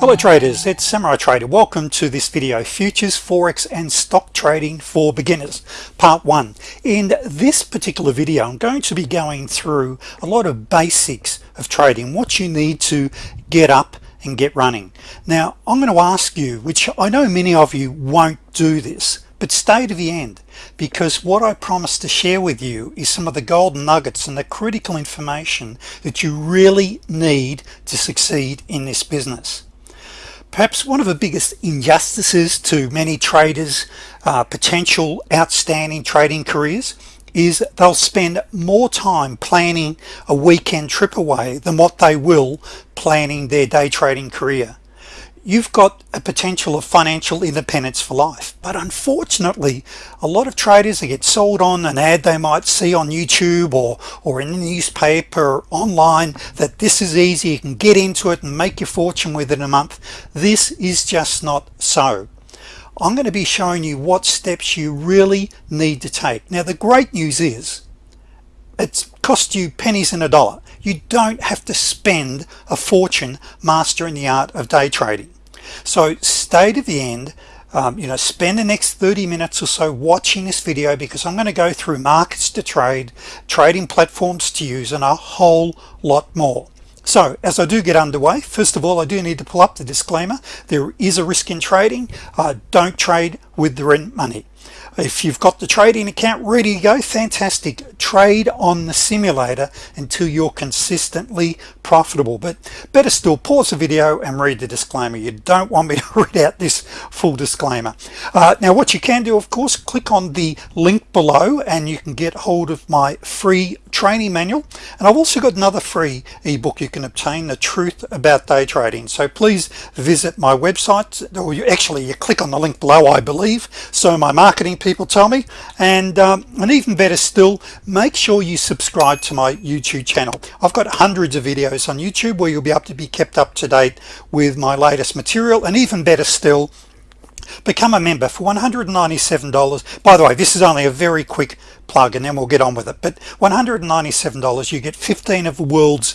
Hello traders, it's Samurai Trader. Welcome to this video, Futures, Forex and Stock Trading for Beginners, Part 1. In this particular video, I'm going to be going through a lot of basics of trading, what you need to get up and get running. Now, I'm going to ask you, which I know many of you won't do this, but stay to the end because what I promise to share with you is some of the golden nuggets and the critical information that you really need to succeed in this business perhaps one of the biggest injustices to many traders uh, potential outstanding trading careers is they'll spend more time planning a weekend trip away than what they will planning their day trading career you've got a potential of financial independence for life. But unfortunately a lot of traders they get sold on an ad they might see on YouTube or or in the newspaper or online that this is easy you can get into it and make your fortune within a month. This is just not so. I'm going to be showing you what steps you really need to take. Now the great news is it's cost you pennies in a dollar you don't have to spend a fortune mastering the art of day trading. So stay to the end um, you know spend the next 30 minutes or so watching this video because I'm going to go through markets to trade trading platforms to use and a whole lot more. So as I do get underway first of all I do need to pull up the disclaimer. There is a risk in trading. Uh, don't trade with the rent money if you've got the trading account ready to go fantastic. Trade on the simulator until you're consistently profitable. But better still pause the video and read the disclaimer. You don't want me to read out this full disclaimer. Uh, now what you can do of course click on the link below and you can get hold of my free training manual. And I've also got another free ebook you can obtain the truth about day trading. So please visit my website or you actually you click on the link below I believe. So my marketing people tell me. And um, and even better still make sure you subscribe to my YouTube channel. I've got hundreds of videos on YouTube where you'll be able to be kept up to date with my latest material. And even better still become a member for $197 by the way this is only a very quick plug and then we'll get on with it. But $197 you get 15 of the world's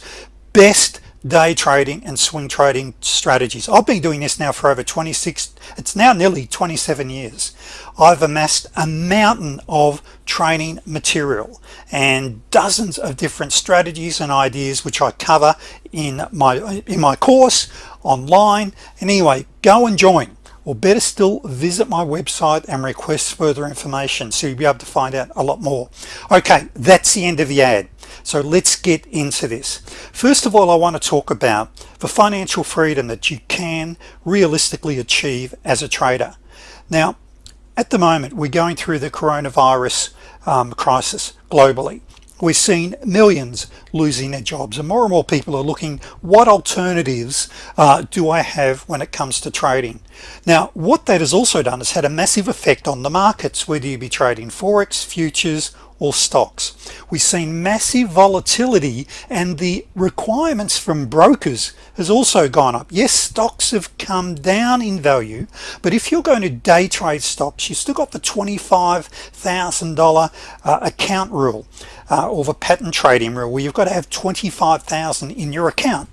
best day trading and swing trading strategies. I've been doing this now for over 26 it's now nearly 27 years. I've amassed a mountain of training material and dozens of different strategies and ideas which I cover in my in my course online. Anyway go and join or better still visit my website and request further information so you'll be able to find out a lot more. Okay that's the end of the ad so let's get into this. First of all I want to talk about the financial freedom that you can realistically achieve as a trader. Now at the moment we're going through the coronavirus um, crisis globally. We've seen millions losing their jobs and more and more people are looking what alternatives uh, do I have when it comes to trading? Now what that has also done is had a massive effect on the markets whether you be trading forex futures or stocks. We've seen massive volatility and the requirements from brokers has also gone up. Yes stocks have come down in value but if you're going to day trade stocks you still got the $25,000 uh, account rule uh, or the pattern trading rule where you've got to have 25,000 in your account.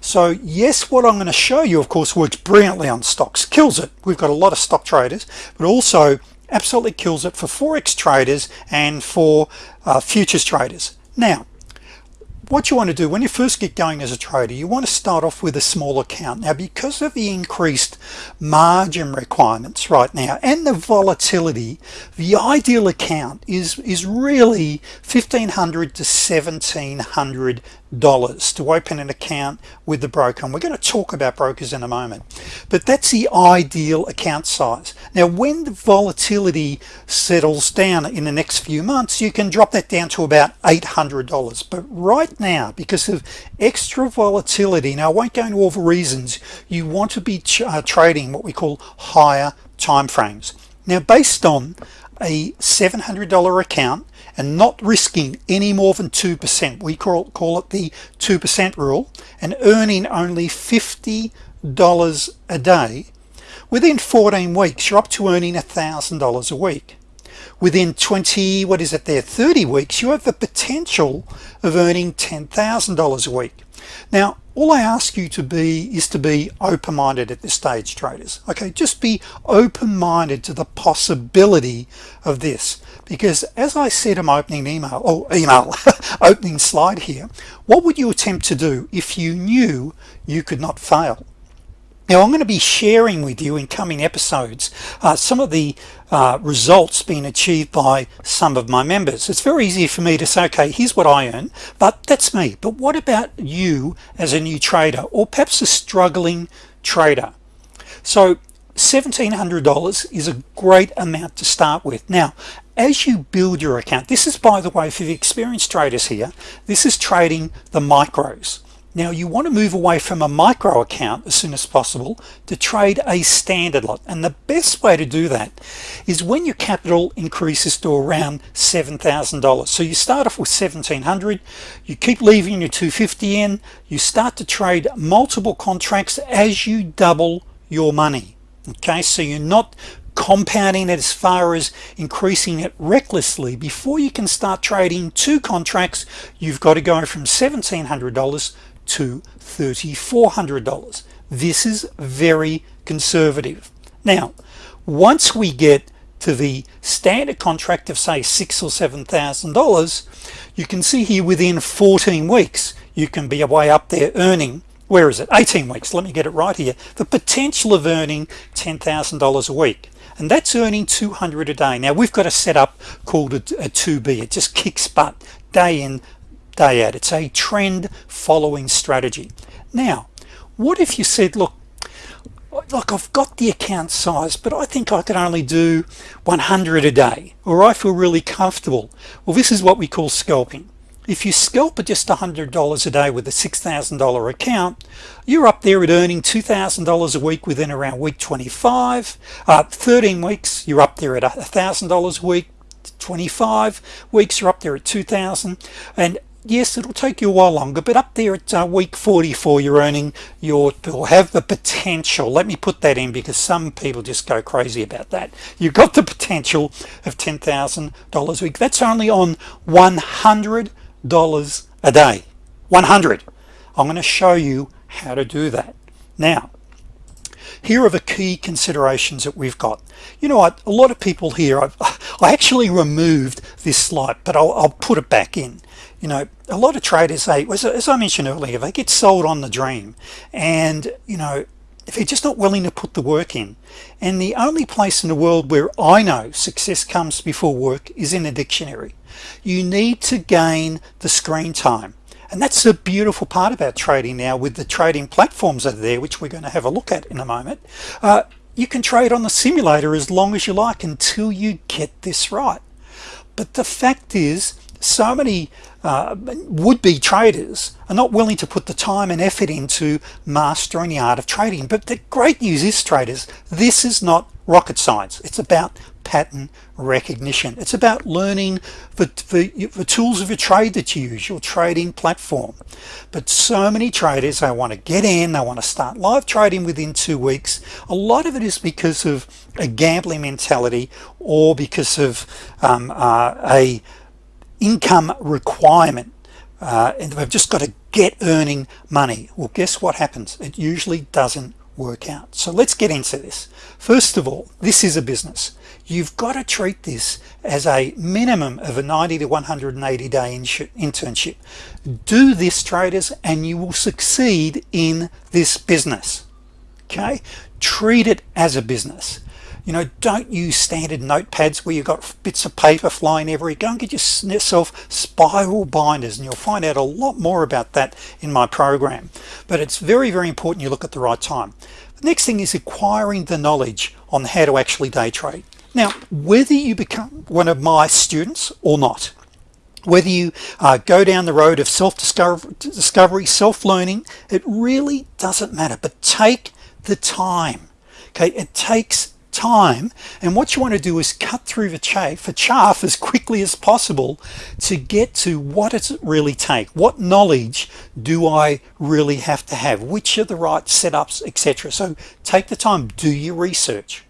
So yes what I'm going to show you of course works brilliantly on stocks kills it. We've got a lot of stock traders but also absolutely kills it for forex traders and for uh, futures traders. Now what you want to do when you first get going as a trader you want to start off with a small account. Now because of the increased margin requirements right now and the volatility the ideal account is is really 1500 to 1700 dollars to open an account with the broker. And we're going to talk about brokers in a moment but that's the ideal account size. Now when the volatility settles down in the next few months you can drop that down to about $800 but right now because of extra volatility now I won't go into all the reasons you want to be uh, trading what we call higher time frames now based on a $700 account and not risking any more than 2% we call, call it the 2% rule and earning only $50 a day within 14 weeks you're up to earning a thousand dollars a week. Within 20 what is it there 30 weeks you have the potential of earning $10,000 a week. Now all I ask you to be is to be open-minded at this stage traders okay? Just be open-minded to the possibility of this because as I said in my opening email or oh, email opening slide here what would you attempt to do if you knew you could not fail now I'm going to be sharing with you in coming episodes uh, some of the uh, results being achieved by some of my members. It's very easy for me to say okay here's what I earn but that's me. But what about you as a new trader or perhaps a struggling trader? So $1,700 is a great amount to start with. Now as you build your account this is by the way for the experienced traders here this is trading the micros now you want to move away from a micro account as soon as possible to trade a standard lot. And the best way to do that is when your capital increases to around $7,000 so you start off with 1700 you keep leaving your 250 in you start to trade multiple contracts as you double your money. Okay so you're not compounding it as far as increasing it recklessly. Before you can start trading two contracts you've got to go from $1,700 to $3,400 this is very conservative. Now once we get to the standard contract of say six or seven thousand dollars you can see here within 14 weeks you can be way up there earning where is it? 18 weeks. Let me get it right here. The potential of earning $10,000 a week and that's earning 200 a day. Now we've got a setup called a, a 2b it just kicks butt day in day out it's a trend following strategy. Now what if you said look look I've got the account size but I think I can only do 100 a day or I feel really comfortable. Well this is what we call scalping. If you scalp at just $100 a day with a $6,000 account you're up there at earning $2,000 a week within around week 25 uh, 13 weeks you're up there at $1,000 a week. 25 weeks you're up there at 2,000 and yes it'll take you a while longer but up there at uh, week 44 you're earning your will have the potential let me put that in because some people just go crazy about that. You've got the potential of $10,000 a week. That's only on $100 a day. 100 I'm going to show you how to do that. Now here are the key considerations that we've got. You know what? A lot of people here I've, I actually removed this slide but I'll, I'll put it back in. You know a lot of traders say as I mentioned earlier they get sold on the dream. And you know if you're just not willing to put the work in. And the only place in the world where I know success comes before work is in a dictionary. You need to gain the screen time and that's the beautiful part about trading now with the trading platforms that are there which we're going to have a look at in a moment. Uh, you can trade on the simulator as long as you like until you get this right. But the fact is so many uh, would-be traders are not willing to put the time and effort into mastering the art of trading. But the great news is traders this is not rocket science. It's about pattern recognition. It's about learning the, tools of your trade that you use your trading platform. But so many traders they want to get in they want to start live trading within two weeks. A lot of it is because of a gambling mentality or because of um, uh, a income requirement. Uh, and they've just got to get earning money. Well guess what happens? It usually doesn't work out. So let's get into this. First of all this is a business. You've got to treat this as a minimum of a 90 to 180 day internship. Do this traders and you will succeed in this business. Okay? Treat it as a business you know don't use standard notepads where you've got bits of paper flying everywhere. Go and get yourself spiral binders and you'll find out a lot more about that in my program. But it's very very important you look at the right time. The next thing is acquiring the knowledge on how to actually day trade. Now whether you become one of my students or not whether you uh, go down the road of self-discovery self-learning it really doesn't matter. But take the time okay? It takes time and what you want to do is cut through the chaff for chaff as quickly as possible to get to what does it really take? What knowledge do I really have to have? Which are the right setups etc so take the time do your research.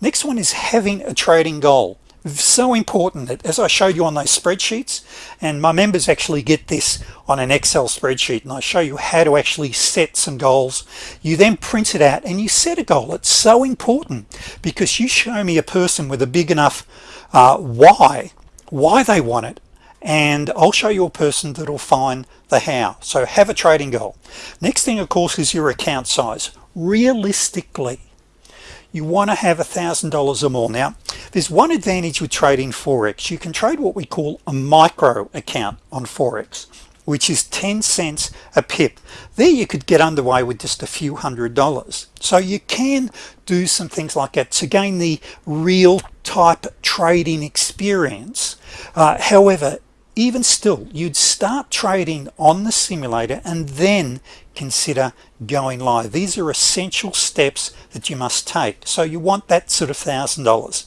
Next one is having a trading goal so important that as I showed you on those spreadsheets and my members actually get this on an Excel spreadsheet and I show you how to actually set some goals you then print it out and you set a goal. It's so important because you show me a person with a big enough uh, why why they want it and I'll show you a person that'll find the how. So have a trading goal. Next thing of course is your account size. Realistically you want to have a thousand dollars or more. Now there's one advantage with trading Forex. You can trade what we call a micro account on Forex which is 10 cents a pip. There you could get underway with just a few hundred dollars. So you can do some things like that to gain the real type trading experience. Uh, however even still you'd start trading on the simulator and then consider going live. These are essential steps that you must take. So you want that sort of thousand dollars.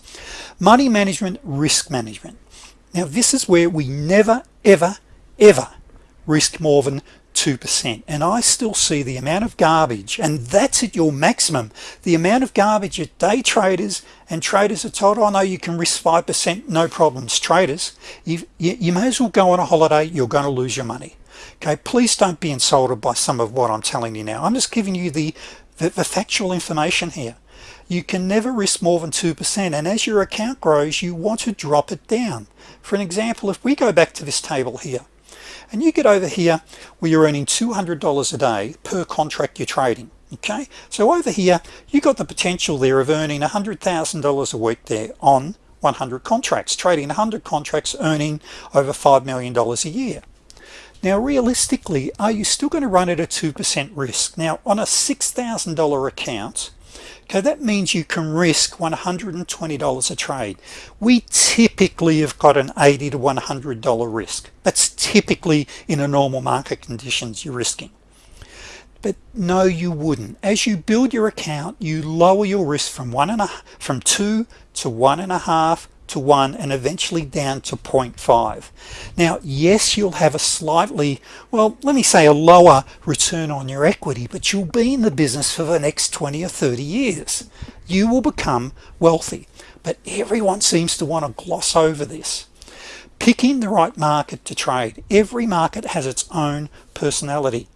Money management risk management. Now this is where we never ever ever risk more than 2% and I still see the amount of garbage and that's at your maximum. The amount of garbage that day traders and traders are told oh no you can risk 5% no problems. Traders you, you may as well go on a holiday you're going to lose your money okay please don't be insulted by some of what I'm telling you now. I'm just giving you the the, the factual information here. You can never risk more than 2% and as your account grows you want to drop it down. For an example if we go back to this table here and you get over here where you're earning $200 a day per contract you're trading okay? So over here you got the potential there of earning $100,000 a week there on 100 contracts trading 100 contracts earning over $5 million a year now realistically are you still going to run at a 2% risk? Now on a $6,000 account okay that means you can risk $120 a trade. We typically have got an 80 to 100 dollar risk. That's typically in a normal market conditions you're risking. But no you wouldn't. As you build your account you lower your risk from one and a from two to one and a half to 1 and eventually down to 0.5 now yes you'll have a slightly well let me say a lower return on your equity but you'll be in the business for the next 20 or 30 years. You will become wealthy. But everyone seems to want to gloss over this. Picking the right market to trade. Every market has its own personality.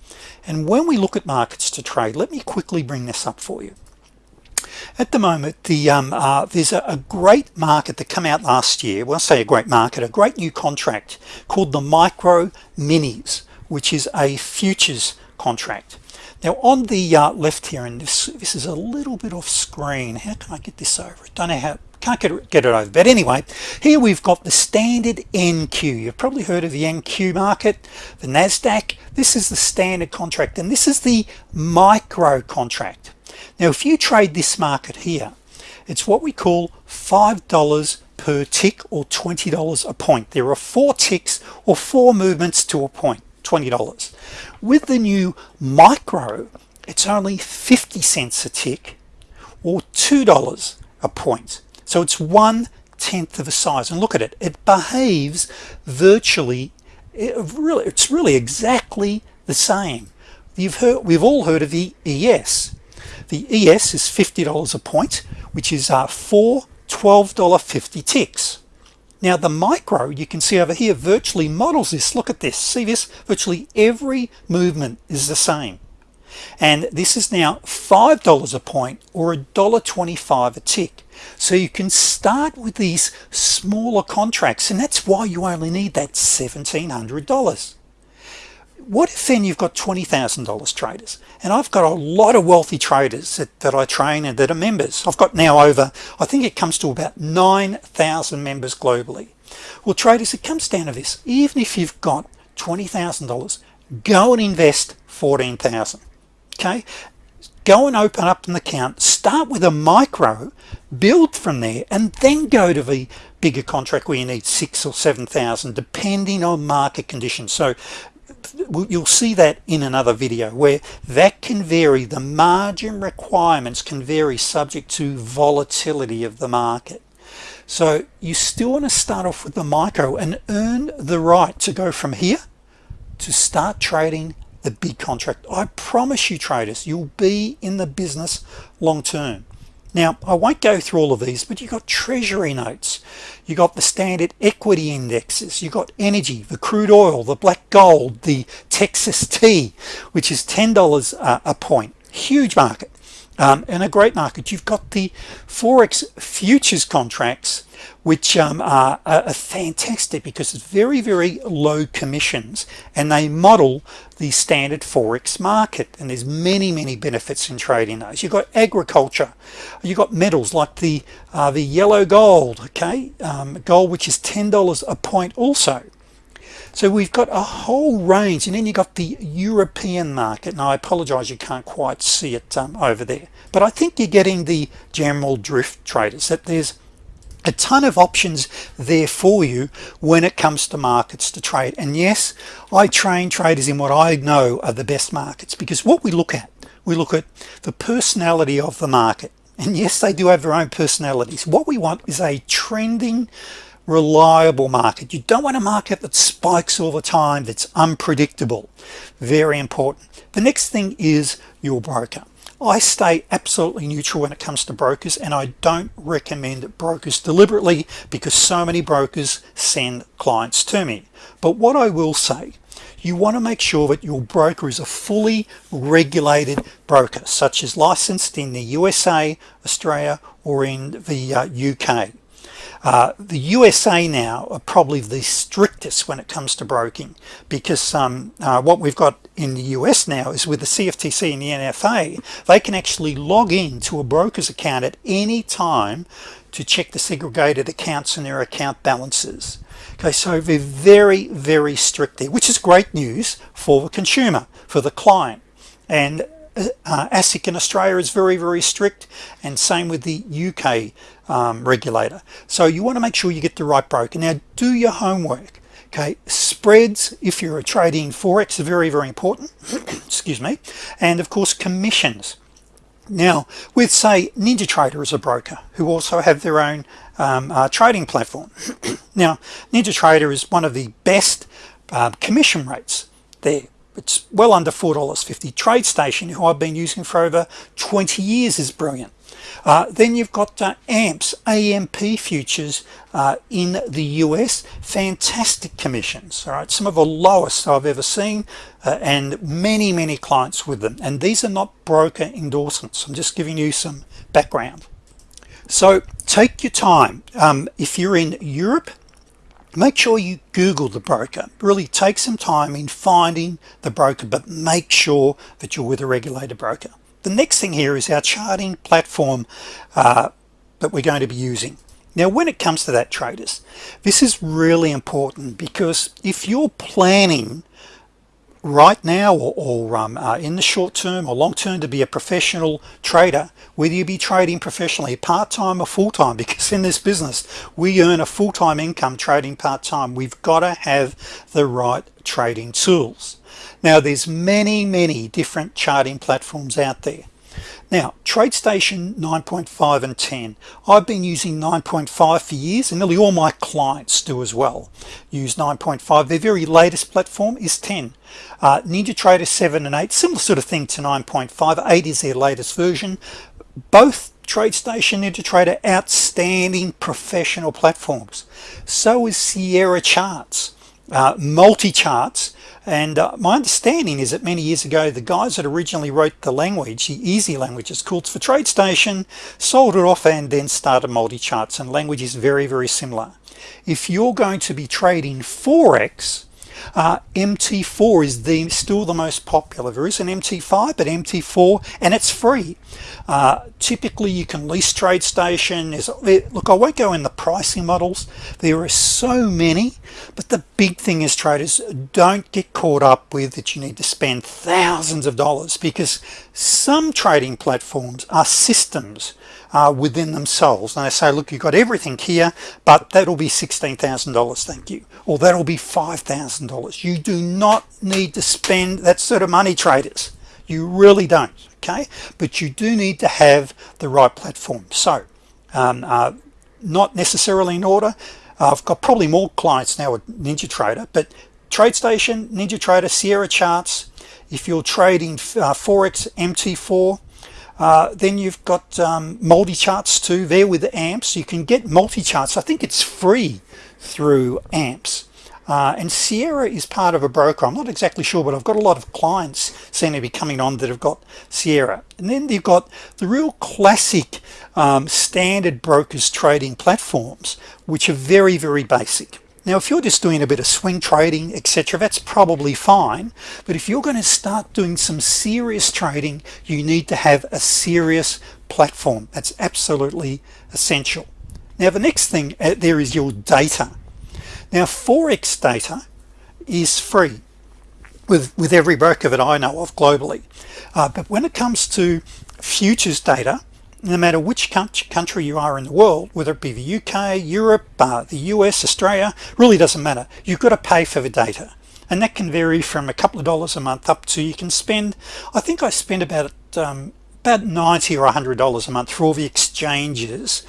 And when we look at markets to trade let me quickly bring this up for you at the moment the um, uh, there's a, a, great market that come out last year. Well I say a great market a great new contract called the micro minis which is a futures contract. Now on the uh, left here and this this is a little bit off screen. How can I get this over? I don't know how can't get it, get it over. But anyway here we've got the standard NQ you've probably heard of the NQ market the Nasdaq. This is the standard contract and this is the micro contract now if you trade this market here it's what we call five dollars per tick or $20 a point. There are four ticks or four movements to a point $20 with the new micro it's only 50 cents a tick or $2 a point. So it's one tenth of a size. And look at it it behaves virtually it really it's really exactly the same. You've heard we've all heard of the ES the ES is $50 a point which is uh, four $12.50 ticks. Now the micro you can see over here virtually models this. Look at this. See this? Virtually every movement is the same. And this is now five dollars a point or a dollar 25 a tick. So you can start with these smaller contracts and that's why you only need that $1,700 what if then you've got $20,000 traders? And I've got a lot of wealthy traders that, that I train and that are members. I've got now over I think it comes to about 9,000 members globally. Well traders it comes down to this. Even if you've got $20,000 go and invest 14,000 okay? Go and open up an account start with a micro build from there and then go to the bigger contract where you need six or seven thousand depending on market conditions. So you'll see that in another video where that can vary. The margin requirements can vary subject to volatility of the market. So you still want to start off with the micro and earn the right to go from here to start trading the big contract. I promise you traders you'll be in the business long term now I won't go through all of these but you got treasury notes. You got the standard equity indexes. You got energy the crude oil the black gold the Texas tea which is $10 a, a point. Huge market um, and a great market. You've got the forex futures contracts which um, are, are, fantastic because it's very very low commissions and they model the standard forex market. And there's many many benefits in trading those. You've got agriculture. You've got metals like the uh, the yellow gold okay? Um, gold which is ten dollars a point also. So we've got a whole range. And then you've got the European market. And I apologize you can't quite see it um, over there. But I think you're getting the general drift traders that there's a ton of options there for you when it comes to markets to trade. And yes I train traders in what I know are the best markets because what we look at we look at the personality of the market. And yes they do have their own personalities. What we want is a trending reliable market. You don't want a market that spikes all the time that's unpredictable. Very important. The next thing is your broker I stay absolutely neutral when it comes to brokers and I don't recommend brokers deliberately because so many brokers send clients to me. But what I will say you want to make sure that your broker is a fully regulated broker such as licensed in the USA Australia or in the uh, UK uh, the USA now are probably the strictest when it comes to broking because um, uh, what we've got in the US now is with the CFTC and the NFA they can actually log in to a broker's account at any time to check the segregated accounts and their account balances. Okay so they're very very strict there which is great news for the consumer for the client. And uh, ASIC in Australia is very very strict and same with the UK um, regulator. So you want to make sure you get the right broker. Now do your homework okay? Spreads if you're a trading forex are very very important excuse me and of course commissions. Now with say NinjaTrader as a broker who also have their own um, uh, trading platform. Now NinjaTrader is one of the best uh, commission rates there. It's well under four dollars 50 TradeStation who I've been using for over 20 years is brilliant uh, then you've got uh, amps AMP futures uh, in the US fantastic commissions all right? Some of the lowest I've ever seen uh, and many many clients with them. And these are not broker endorsements. I'm just giving you some background. So take your time. Um, if you're in Europe make sure you google the broker. Really take some time in finding the broker but make sure that you're with a regulated broker the next thing here is our charting platform uh, that we're going to be using. Now when it comes to that traders this is really important because if you're planning right now or, or um, uh, in the short term or long term to be a professional trader whether you be trading professionally part-time or full-time because in this business we earn a full-time income trading part-time. We've got to have the right trading tools now there's many many different charting platforms out there. Now TradeStation 9.5 and 10 I've been using 9.5 for years and nearly all my clients do as well. Use 9.5 their very latest platform is 10 uh, NinjaTrader 7 and 8 similar sort of thing to 9.5 8 is their latest version. Both TradeStation and NinjaTrader outstanding professional platforms. So is Sierra charts. Uh, MultiCharts and uh, my understanding is that many years ago the guys that originally wrote the language the EasyLanguage is called for TradeStation sold it off and then started MultiCharts and language is very very similar. If you're going to be trading Forex uh, MT4 is the still the most popular. There is an MT5 but MT4 and it's free. Uh, typically you can lease TradeStation is look I won't go in the pricing models. There are so many but the big thing is traders don't get caught up with that you need to spend thousands of dollars because some trading platforms are systems uh, within themselves. And they say look you've got everything here but that'll be $16,000 thank you. Or that'll be $5,000 you do not need to spend that sort of money traders. You really don't okay? But you do need to have the right platform. So um, uh, not necessarily in order. I've got probably more clients now with NinjaTrader but TradeStation NinjaTrader, Sierra charts if you're trading uh, Forex MT4 uh, then you've got um, MultiCharts too. There with the amps you can get MultiCharts. I think it's free through amps. Uh, and Sierra is part of a broker. I'm not exactly sure but I've got a lot of clients seem to be coming on that have got Sierra. And then you've got the real classic um, standard brokers trading platforms which are very very basic now if you're just doing a bit of swing trading etc that's probably fine. But if you're going to start doing some serious trading you need to have a serious platform. That's absolutely essential. Now the next thing uh, there is your data. Now forex data is free with with every broker that I know of globally. Uh, but when it comes to futures data no matter which country you are in the world whether it be the UK Europe uh, the US Australia really doesn't matter. You've got to pay for the data. And that can vary from a couple of dollars a month up to you can spend I think I spend about um, about 90 or hundred dollars a month for all the exchanges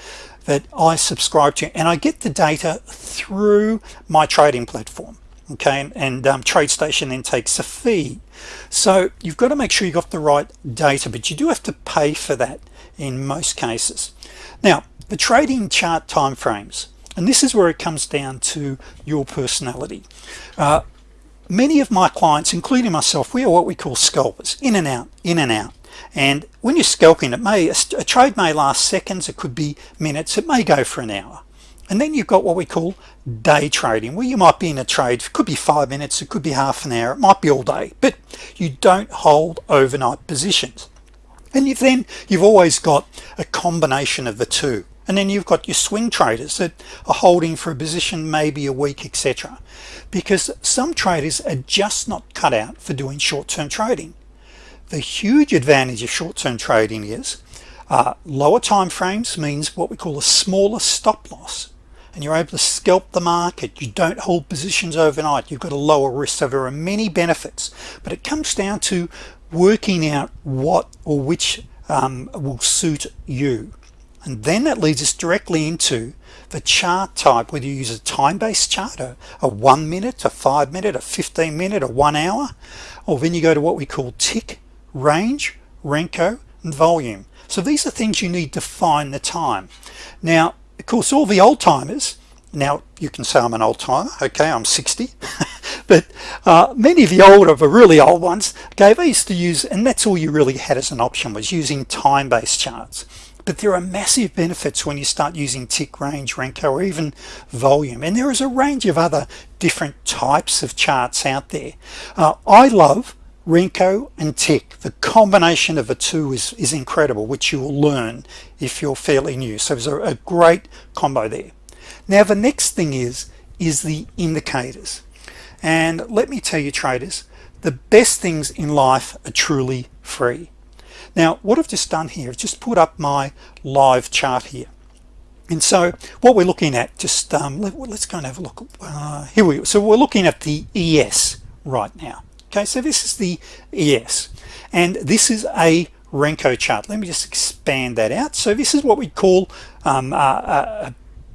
that I subscribe to. And I get the data through my trading platform okay? And um, TradeStation then takes a fee. So you've got to make sure you've got the right data but you do have to pay for that in most cases. Now the trading chart time frames and this is where it comes down to your personality. Uh, many of my clients including myself we are what we call scalpers in and out in and out. And when you're scalping it may a, a trade may last seconds it could be minutes it may go for an hour. And then you've got what we call day trading where you might be in a trade it could be five minutes it could be half an hour it might be all day but you don't hold overnight positions and you've then you've always got a combination of the two. And then you've got your swing traders that are holding for a position maybe a week etc because some traders are just not cut out for doing short-term trading. The huge advantage of short-term trading is uh, lower time frames means what we call a smaller stop loss. And you're able to scalp the market. You don't hold positions overnight. You've got a lower risk. So there are many benefits. But it comes down to working out what or which um, will suit you. And then that leads us directly into the chart type whether you use a time-based chart a, a one minute a five minute a 15 minute a one hour or then you go to what we call tick range Renko and volume. So these are things you need to find the time. Now of course all the old timers now you can say I'm an old timer okay I'm 60 but uh, many of the older the really old ones gave I used to use and that's all you really had as an option was using time-based charts. But there are massive benefits when you start using tick range Renko or even volume. And there is a range of other different types of charts out there. Uh, I love Renko and tick. The combination of the two is, is incredible which you will learn if you're fairly new. So there's a, a great combo there now the next thing is is the indicators. And let me tell you traders the best things in life are truly free. Now what I've just done here is just put up my live chart here. And so what we're looking at just um, let, us go and have a look. Uh, here we go. So we're looking at the ES right now. Okay so this is the ES and this is a Renko chart. Let me just expand that out. So this is what we call um, uh, uh,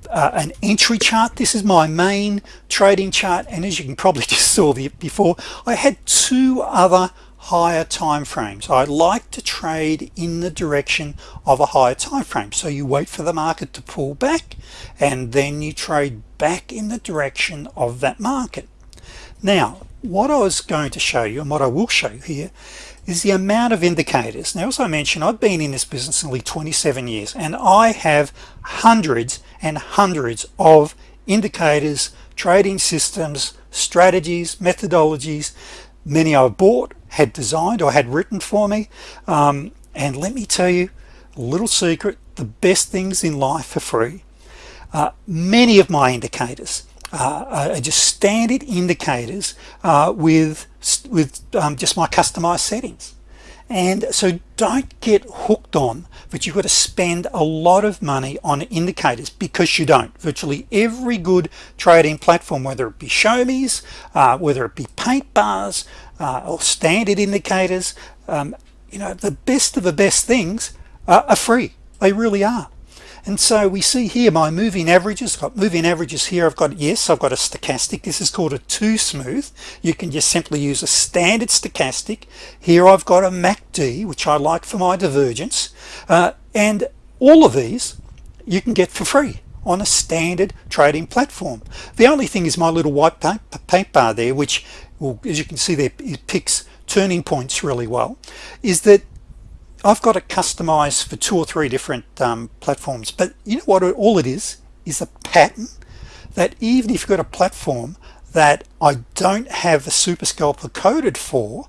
uh, an entry chart. This is my main trading chart and as you can probably just saw the, before I had two other higher time frames. I like to trade in the direction of a higher time frame. So you wait for the market to pull back and then you trade back in the direction of that market. Now what I was going to show you and what I will show you here is the amount of indicators. Now as I mentioned I've been in this business nearly 27 years and I have hundreds and hundreds of indicators trading systems strategies methodologies. Many I've bought had designed or had written for me. Um, and let me tell you a little secret the best things in life are free. Uh, many of my indicators uh, are just standard indicators uh, with with um, just my customized settings and so don't get hooked on but you've got to spend a lot of money on indicators because you don't. Virtually every good trading platform whether it be ShowMe's uh, whether it be paint bars uh, or standard indicators um, you know the best of the best things are free. They really are and so we see here my moving averages I've got moving averages here I've got yes I've got a stochastic. This is called a two smooth you can just simply use a standard stochastic. Here I've got a MACD which I like for my divergence. Uh, and all of these you can get for free on a standard trading platform. The only thing is my little white paint, bar there which as you can see there it picks turning points really well is that I've got it customized for two or three different um, platforms but you know what all it is is a pattern that even if you've got a platform that I don't have a super scalper coded for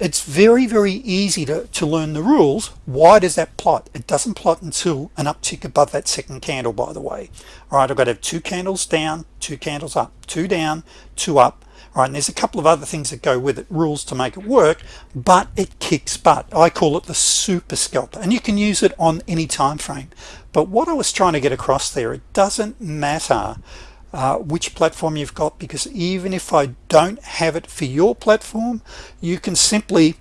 it's very very easy to, to learn the rules. Why does that plot? It doesn't plot until an uptick above that second candle by the way. All right I've got to have two candles down two candles up two down two up right and there's a couple of other things that go with it rules to make it work but it kicks butt. I call it the super scalper and you can use it on any time frame. But what I was trying to get across there it doesn't matter uh, which platform you've got because even if I don't have it for your platform you can simply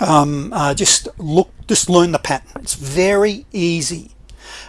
um, uh, just look just learn the pattern. It's very easy.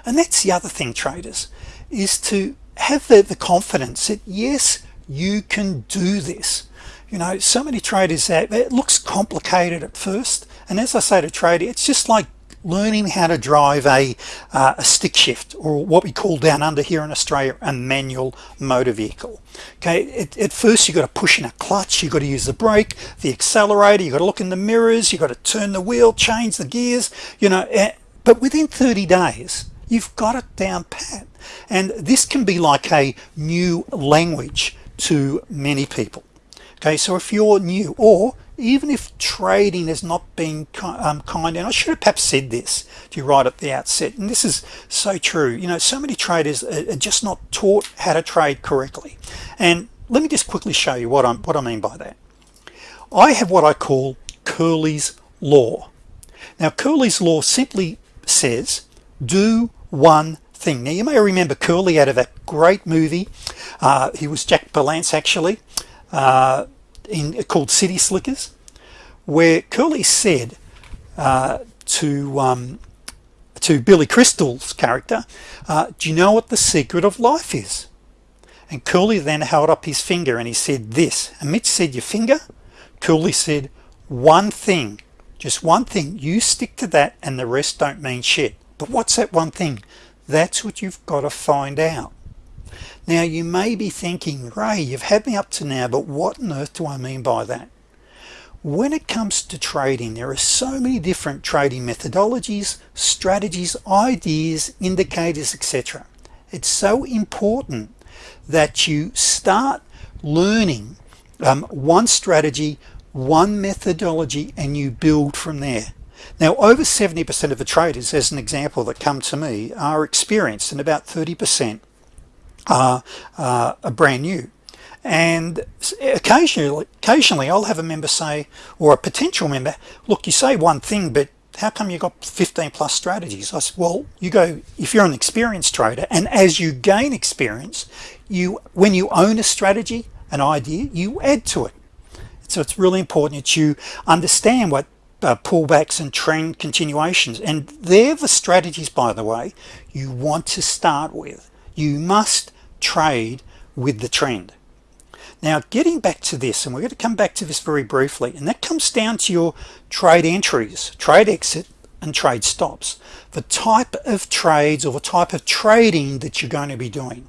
And that's the other thing traders is to have the, the confidence that yes you can do this. You know so many traders that it looks complicated at first and as I say to trader it's just like learning how to drive a, uh, a stick shift or what we call down under here in Australia a manual motor vehicle. Okay at, at first you got to push in a clutch you got to use the brake the accelerator you got to look in the mirrors you got to turn the wheel change the gears you know eh, but within 30 days you've got it down pat. And this can be like a new language to many people. Okay so if you're new or even if trading has not been um, kind and I should have perhaps said this to you right at the outset and this is so true you know so many traders are just not taught how to trade correctly. And let me just quickly show you what I'm what I mean by that. I have what I call Curly's law. Now Curly's law simply says do one thing. Now you may remember Curly out of that great movie. Uh, he was Jack Palance actually uh, in called City Slickers where Curly said uh, to um, to Billy Crystal's character uh, do you know what the secret of life is? And Curly then held up his finger and he said this. And Mitch said your finger? Curly said one thing. Just one thing. You stick to that and the rest don't mean shit. But what's that one thing that's what you've got to find out. Now you may be thinking Ray you've had me up to now but what on earth do I mean by that? When it comes to trading there are so many different trading methodologies strategies ideas indicators etc it's so important that you start learning um, one strategy one methodology and you build from there now over 70% of the traders as an example that come to me are experienced and about 30% are, uh, are brand new. And occasionally occasionally I'll have a member say or a potential member look you say one thing but how come you got 15 plus strategies? I said well you go if you're an experienced trader and as you gain experience you when you own a strategy an idea you add to it. So it's really important that you understand what uh, pullbacks and trend continuations. And they're the strategies by the way you want to start with. You must trade with the trend. Now getting back to this and we're going to come back to this very briefly and that comes down to your trade entries trade exit and trade stops. The type of trades or the type of trading that you're going to be doing.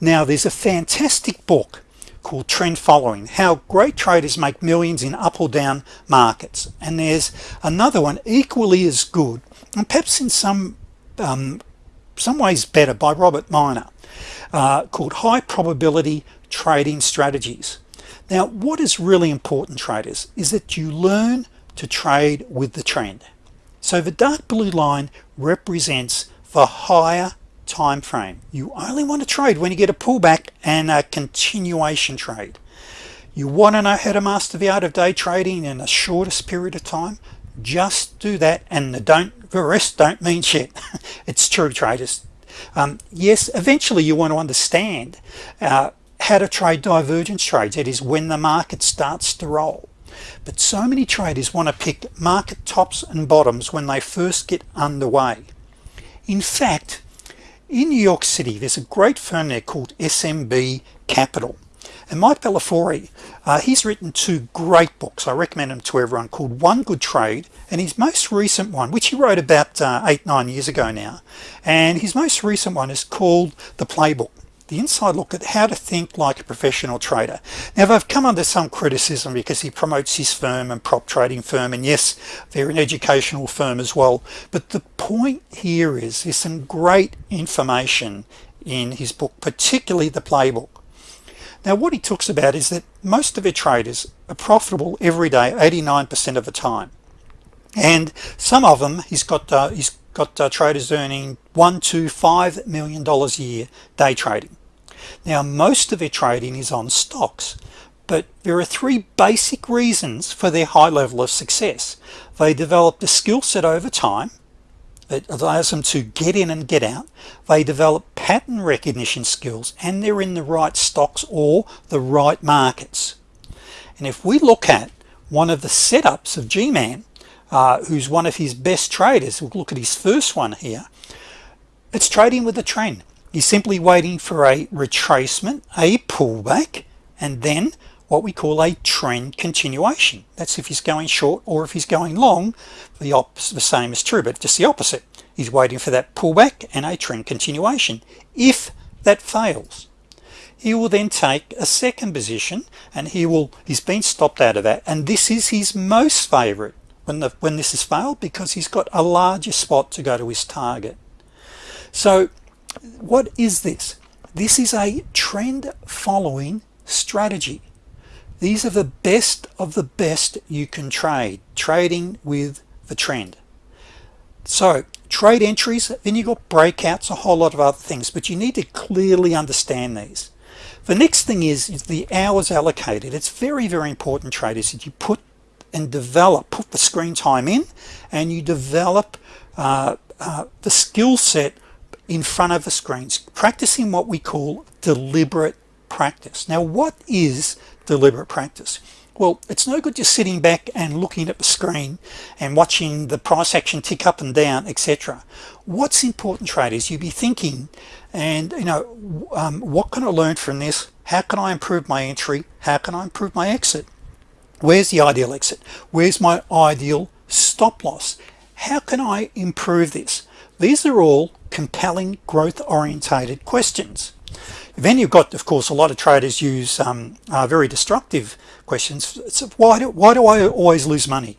Now there's a fantastic book called trend following how great traders make millions in up or down markets. And there's another one equally as good and perhaps in some um, some ways better by Robert Miner uh, called high probability trading strategies. Now what is really important traders is that you learn to trade with the trend. So the dark blue line represents the higher time frame you only want to trade when you get a pullback and a continuation trade. You want to know how to master the art of day trading in the shortest period of time? Just do that and the don't the rest don't mean shit. It's true traders. Um, yes eventually you want to understand uh, how to trade divergence trades it is when the market starts to roll. But so many traders want to pick market tops and bottoms when they first get underway. In fact in New York City there's a great firm there called SMB Capital. And Mike Bellafiore uh, he's written two great books. I recommend them to everyone called One Good Trade and his most recent one which he wrote about uh, eight nine years ago now. And his most recent one is called the playbook the inside look at how to think like a professional trader. Now they've come under some criticism because he promotes his firm and prop trading firm and yes they're an educational firm as well but the point here is there's some great information in his book particularly the playbook. Now what he talks about is that most of the traders are profitable every day 89% of the time. And some of them he's got uh, he's got uh, traders earning one to five million dollars a year day trading now most of their trading is on stocks but there are three basic reasons for their high level of success. They develop a skill set over time that allows them to get in and get out. They develop pattern recognition skills and they're in the right stocks or the right markets. And if we look at one of the setups of G-Man uh, who's one of his best traders we'll look at his first one here it's trading with a trend He's simply waiting for a retracement a pullback and then what we call a trend continuation. That's if he's going short or if he's going long the opposite the same is true but just the opposite. He's waiting for that pullback and a trend continuation. If that fails he will then take a second position and he will he's been stopped out of that. And this is his most favorite when the when this has failed because he's got a larger spot to go to his target. So what is this? This is a trend following strategy. These are the best of the best you can trade trading with the trend. So trade entries then you got breakouts a whole lot of other things but you need to clearly understand these. The next thing is, is the hours allocated. It's very very important traders that you put and develop put the screen time in and you develop uh, uh, the skill set in front of the screens practicing what we call deliberate practice. Now what is deliberate practice? Well it's no good just sitting back and looking at the screen and watching the price action tick up and down etc what's important traders? You be thinking and you know um, what can I learn from this? How can I improve my entry? How can I improve my exit? Where's the ideal exit? Where's my ideal stop loss? How can I improve this? These are all compelling growth orientated questions. Then you've got of course a lot of traders use um, uh, very destructive questions. So why do, why do I always lose money?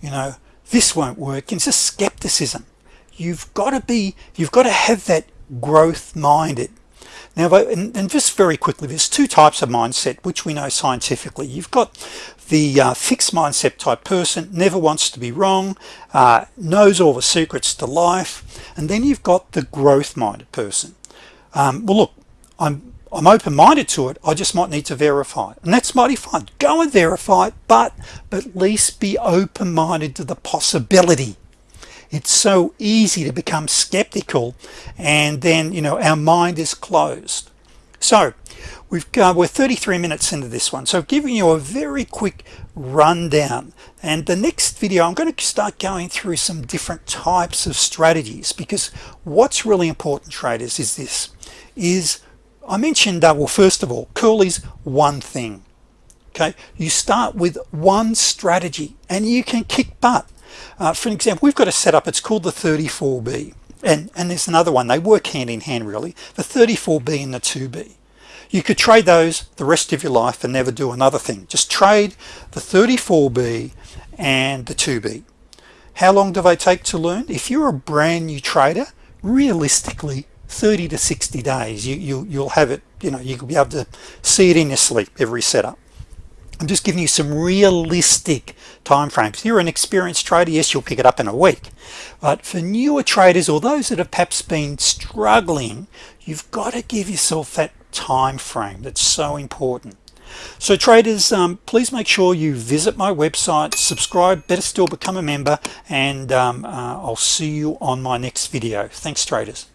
You know this won't work. It's just skepticism. You've got to be you've got to have that growth minded. Now and, and, just very quickly there's two types of mindset which we know scientifically. You've got the uh, fixed mindset type person never wants to be wrong uh, knows all the secrets to life and then you've got the growth minded person. Um, well look I'm I'm open-minded to it I just might need to verify it. And that's mighty fine. Go and verify it but, but at least be open-minded to the possibility. It's so easy to become skeptical and then you know our mind is closed. So we've got we're 33 minutes into this one so giving you a very quick rundown. And the next video I'm going to start going through some different types of strategies because what's really important traders is this is I mentioned uh, well first of all Curly's one thing okay? You start with one strategy and you can kick butt. Uh, for an example we've got a setup it's called the 34b and and there's another one they work hand in hand really the 34b and the 2b you could trade those the rest of your life and never do another thing. Just trade the 34b and the 2b how long do they take to learn? If you're a brand new trader realistically 30 to 60 days. You, you you'll have it you know you'll be able to see it in your sleep every setup. I'm just giving you some realistic time frames if you're an experienced trader yes you'll pick it up in a week. But for newer traders or those that have perhaps been struggling you've got to give yourself that time frame that's so important. So traders um, please make sure you visit my website subscribe better still become a member and um, uh, I'll see you on my next video. Thanks traders